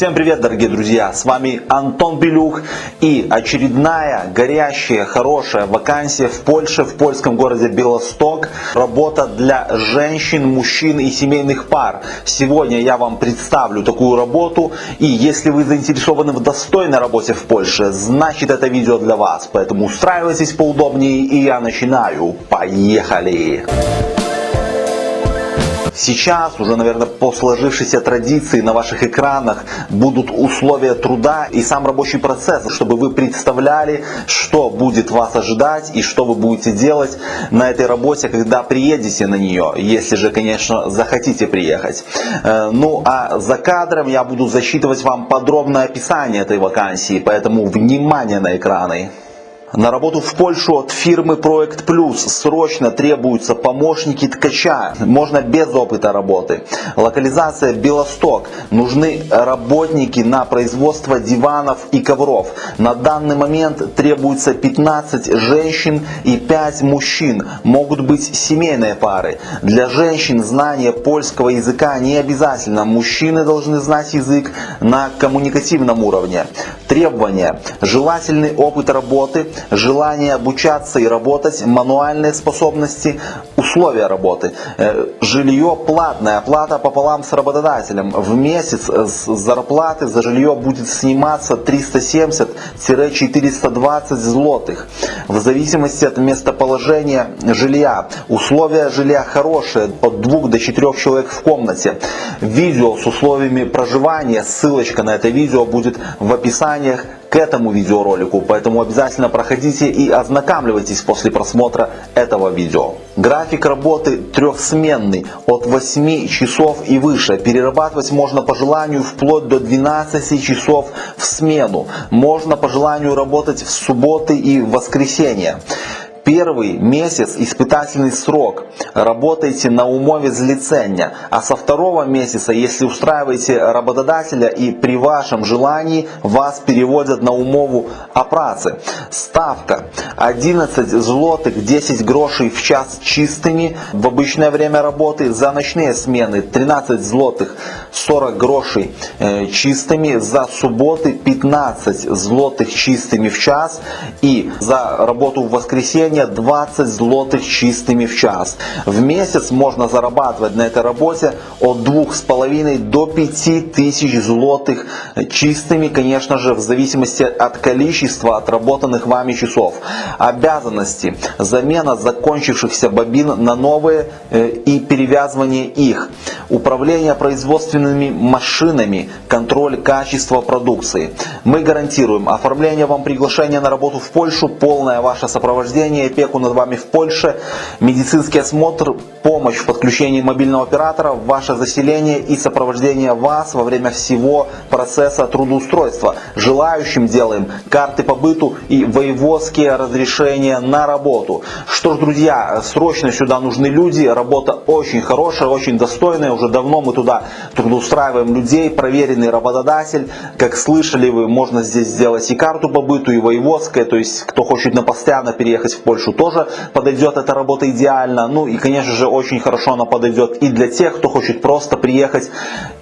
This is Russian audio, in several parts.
Всем привет, дорогие друзья! С вами Антон Белюх и очередная горящая, хорошая вакансия в Польше, в польском городе Белосток. Работа для женщин, мужчин и семейных пар. Сегодня я вам представлю такую работу. И если вы заинтересованы в достойной работе в Польше, значит это видео для вас. Поэтому устраивайтесь поудобнее и я начинаю. Поехали! Сейчас уже, наверное, по сложившейся традиции на ваших экранах будут условия труда и сам рабочий процесс, чтобы вы представляли, что будет вас ожидать и что вы будете делать на этой работе, когда приедете на нее, если же, конечно, захотите приехать. Э, ну, а за кадром я буду засчитывать вам подробное описание этой вакансии, поэтому внимание на экраны. На работу в Польшу от фирмы Проект Плюс срочно требуются помощники ткача. Можно без опыта работы. Локализация Белосток. Нужны работники на производство диванов и ковров. На данный момент требуется 15 женщин и 5 мужчин. Могут быть семейные пары. Для женщин знание польского языка не обязательно. Мужчины должны знать язык на коммуникативном уровне. Требования. Желательный опыт работы желание обучаться и работать, мануальные способности, условия работы. Э, жилье платное, оплата пополам с работодателем. В месяц с зарплаты за жилье будет сниматься 370-420 злотых. В зависимости от местоположения жилья. Условия жилья хорошие, от 2 до 4 человек в комнате. Видео с условиями проживания, ссылочка на это видео будет в описаниях к этому видеоролику, поэтому обязательно проходите и ознакомливайтесь после просмотра этого видео. График работы трехсменный, от 8 часов и выше. Перерабатывать можно по желанию вплоть до 12 часов в смену. Можно по желанию работать в субботы и воскресенье. Первый месяц испытательный срок. Работаете на умове злицения, а со второго месяца, если устраиваете работодателя и при вашем желании вас переводят на умову о. Ставка. 11 злотых 10 грошей в час чистыми в обычное время работы, за ночные смены 13 злотых 40 грошей э, чистыми, за субботы 15 злотых чистыми в час. И за работу в воскресенье предложение 20 злотых чистыми в час. В месяц можно зарабатывать на этой работе от 2,5 до 5 тысяч злотых чистыми, конечно же, в зависимости от количества отработанных вами часов. Обязанности. Замена закончившихся бобин на новые э, и перевязывание их. Управление производственными машинами, контроль качества продукции. Мы гарантируем оформление вам приглашения на работу в Польшу, полное ваше сопровождение опеку над вами в Польше, медицинский осмотр, помощь в подключении мобильного оператора, ваше заселение и сопровождение вас во время всего процесса трудоустройства. Желающим делаем карты по быту и воеводские разрешения на работу. Что ж, друзья, срочно сюда нужны люди, работа очень хорошая, очень достойная, уже давно мы туда трудоустраиваем людей, проверенный работодатель. Как слышали вы, можно здесь сделать и карту по быту, и воеводское, то есть кто хочет на постоянно переехать в Польшу тоже подойдет эта работа идеально. Ну и конечно же очень хорошо она подойдет и для тех, кто хочет просто приехать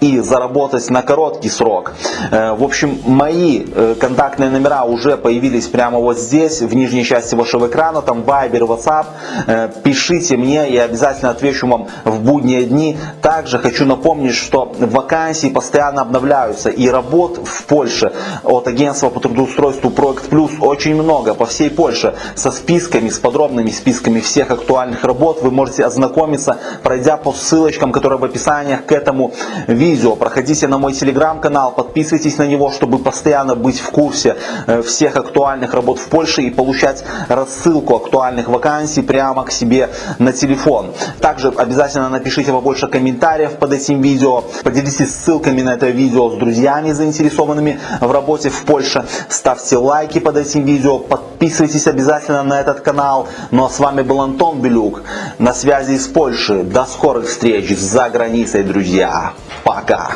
и заработать на короткий срок. Э, в общем, мои э, контактные номера уже появились прямо вот здесь, в нижней части вашего экрана, там Viber, WhatsApp. Э, пишите мне, я обязательно отвечу вам в будние дни. Также хочу напомнить, что вакансии постоянно обновляются и работ в Польше от агентства по трудоустройству Проект Плюс очень много по всей Польше со списком списками, с подробными списками всех актуальных работ. Вы можете ознакомиться, пройдя по ссылочкам, которые в описании к этому видео. Проходите на мой телеграм-канал, подписывайтесь на него, чтобы постоянно быть в курсе э, всех актуальных работ в Польше и получать рассылку актуальных вакансий прямо к себе на телефон. Также обязательно напишите побольше комментариев под этим видео, поделитесь ссылками на это видео с друзьями, заинтересованными в работе в Польше. Ставьте лайки под этим видео, подписывайтесь обязательно на этот канал. Ну а с вами был Антон Белюк. На связи из Польши. До скорых встреч за границей, друзья. Пока.